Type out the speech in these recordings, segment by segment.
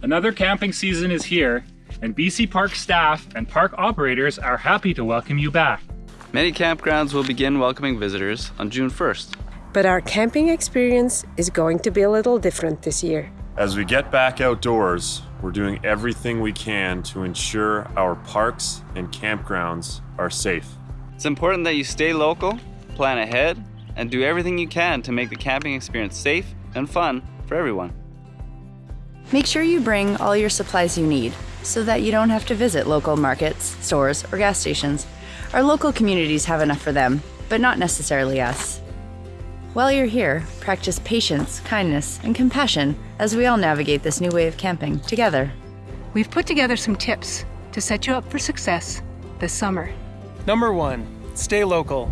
Another camping season is here, and BC Park staff and park operators are happy to welcome you back. Many campgrounds will begin welcoming visitors on June 1st. But our camping experience is going to be a little different this year. As we get back outdoors, we're doing everything we can to ensure our parks and campgrounds are safe. It's important that you stay local, plan ahead, and do everything you can to make the camping experience safe and fun for everyone. Make sure you bring all your supplies you need so that you don't have to visit local markets, stores, or gas stations. Our local communities have enough for them, but not necessarily us. While you're here, practice patience, kindness, and compassion as we all navigate this new way of camping together. We've put together some tips to set you up for success this summer. Number one, stay local.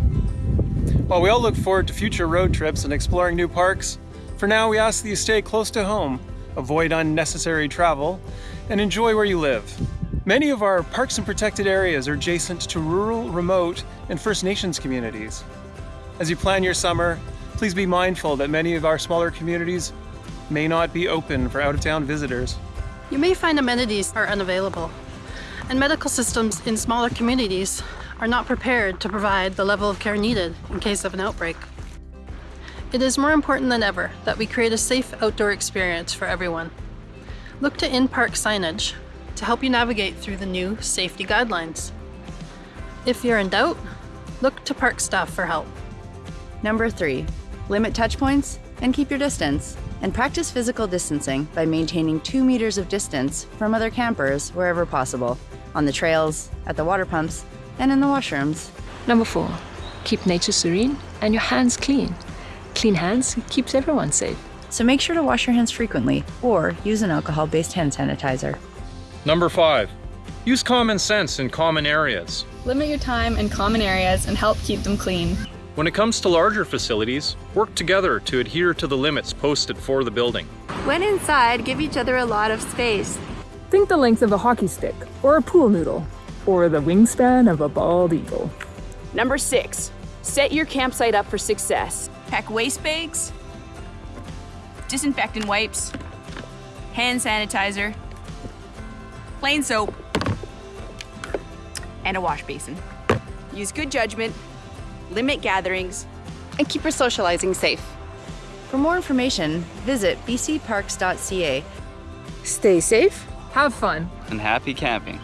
While we all look forward to future road trips and exploring new parks, for now we ask that you stay close to home, avoid unnecessary travel, and enjoy where you live. Many of our parks and protected areas are adjacent to rural, remote, and First Nations communities. As you plan your summer, please be mindful that many of our smaller communities may not be open for out-of-town visitors. You may find amenities are unavailable, and medical systems in smaller communities are not prepared to provide the level of care needed in case of an outbreak. It is more important than ever that we create a safe outdoor experience for everyone. Look to in-park signage to help you navigate through the new safety guidelines. If you're in doubt, look to park staff for help. Number three, limit touch points and keep your distance. And practice physical distancing by maintaining two meters of distance from other campers wherever possible, on the trails, at the water pumps, and in the washrooms. Number four, keep nature serene and your hands clean. Clean hands keeps everyone safe. So make sure to wash your hands frequently or use an alcohol based hand sanitizer. Number five, use common sense in common areas. Limit your time in common areas and help keep them clean. When it comes to larger facilities, work together to adhere to the limits posted for the building. When inside, give each other a lot of space. Think the length of a hockey stick, or a pool noodle, or the wingspan of a bald eagle. Number six, set your campsite up for success. Pack waste bags, disinfectant wipes, hand sanitizer, plain soap, and a wash basin. Use good judgment, limit gatherings, and keep your socializing safe. For more information, visit bcparks.ca. Stay safe, have fun, and happy camping.